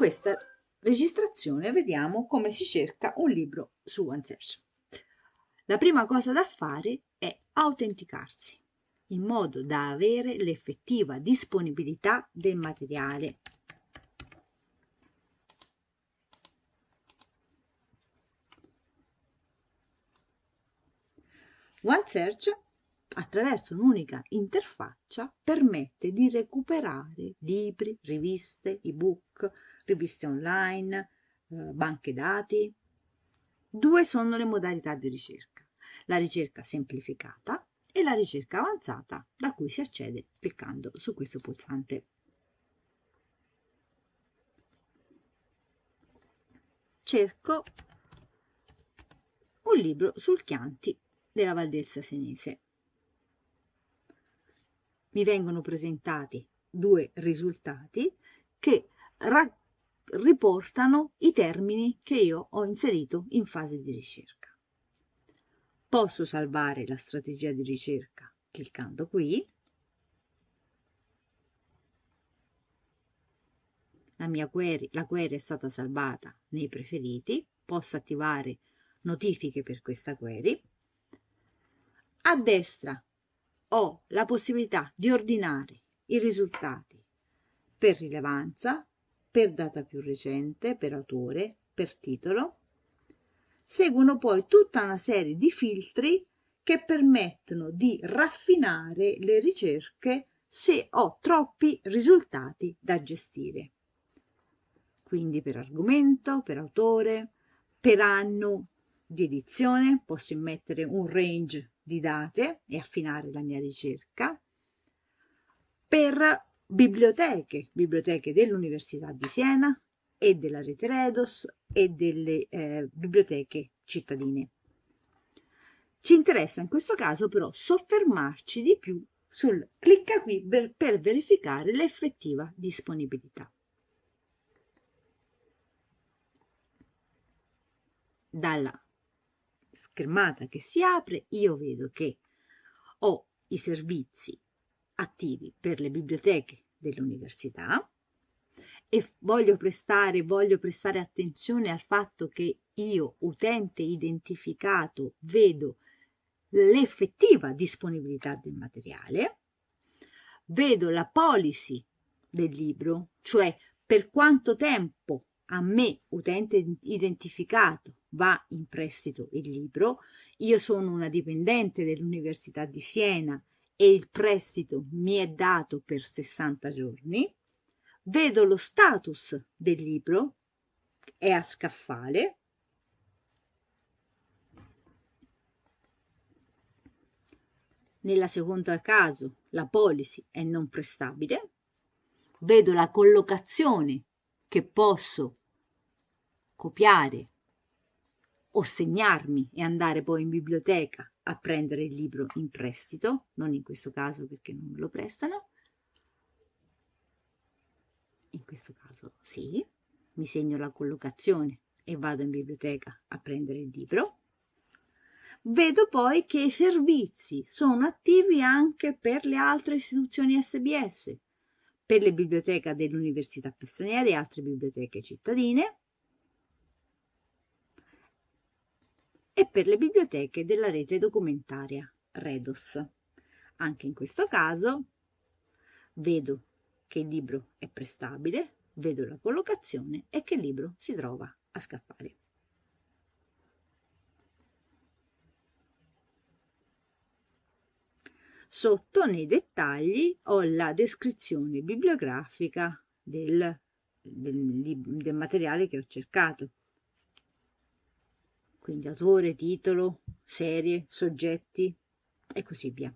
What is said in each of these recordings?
questa registrazione vediamo come si cerca un libro su OneSearch. La prima cosa da fare è autenticarsi in modo da avere l'effettiva disponibilità del materiale. OneSearch attraverso un'unica interfaccia permette di recuperare libri, riviste, ebook, riviste online, eh, banche dati. Due sono le modalità di ricerca, la ricerca semplificata e la ricerca avanzata da cui si accede cliccando su questo pulsante. Cerco un libro sul Chianti della Valdelsa Senese. Mi vengono presentati due risultati che riportano i termini che io ho inserito in fase di ricerca. Posso salvare la strategia di ricerca cliccando qui. La mia query, la query è stata salvata nei preferiti. Posso attivare notifiche per questa query. A destra ho la possibilità di ordinare i risultati per rilevanza, per data più recente, per autore, per titolo seguono poi tutta una serie di filtri che permettono di raffinare le ricerche se ho troppi risultati da gestire. Quindi per argomento, per autore, per anno di edizione, posso immettere un range di date e affinare la mia ricerca. Per biblioteche, biblioteche dell'Università di Siena, e della rete Redos e delle eh, biblioteche cittadine. Ci interessa in questo caso però soffermarci di più sul clicca qui per, per verificare l'effettiva disponibilità. Dalla schermata che si apre io vedo che ho i servizi attivi per le biblioteche dell'università, e voglio prestare, voglio prestare attenzione al fatto che io, utente identificato, vedo l'effettiva disponibilità del materiale, vedo la policy del libro, cioè per quanto tempo a me, utente identificato, va in prestito il libro, io sono una dipendente dell'Università di Siena e il prestito mi è dato per 60 giorni, vedo lo status del libro, è a scaffale, nella seconda caso la policy è non prestabile, vedo la collocazione che posso copiare o segnarmi e andare poi in biblioteca a prendere il libro in prestito, non in questo caso perché non me lo prestano, in questo caso sì, mi segno la collocazione e vado in biblioteca a prendere il libro. Vedo poi che i servizi sono attivi anche per le altre istituzioni SBS, per le biblioteche dell'Università Pistraniera e altre biblioteche cittadine e per le biblioteche della rete documentaria Redos. Anche in questo caso vedo che il libro è prestabile, vedo la collocazione e che il libro si trova a scaffale. Sotto nei dettagli ho la descrizione bibliografica del, del, del materiale che ho cercato. Quindi autore, titolo, serie, soggetti e così via.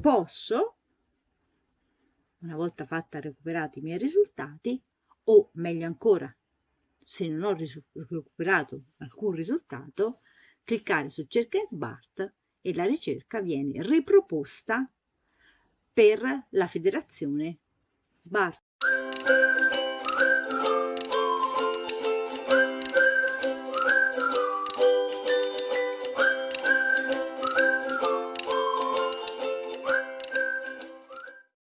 posso, una volta fatta recuperati i miei risultati, o meglio ancora, se non ho recuperato alcun risultato, cliccare su cerca in smart e la ricerca viene riproposta per la federazione smart.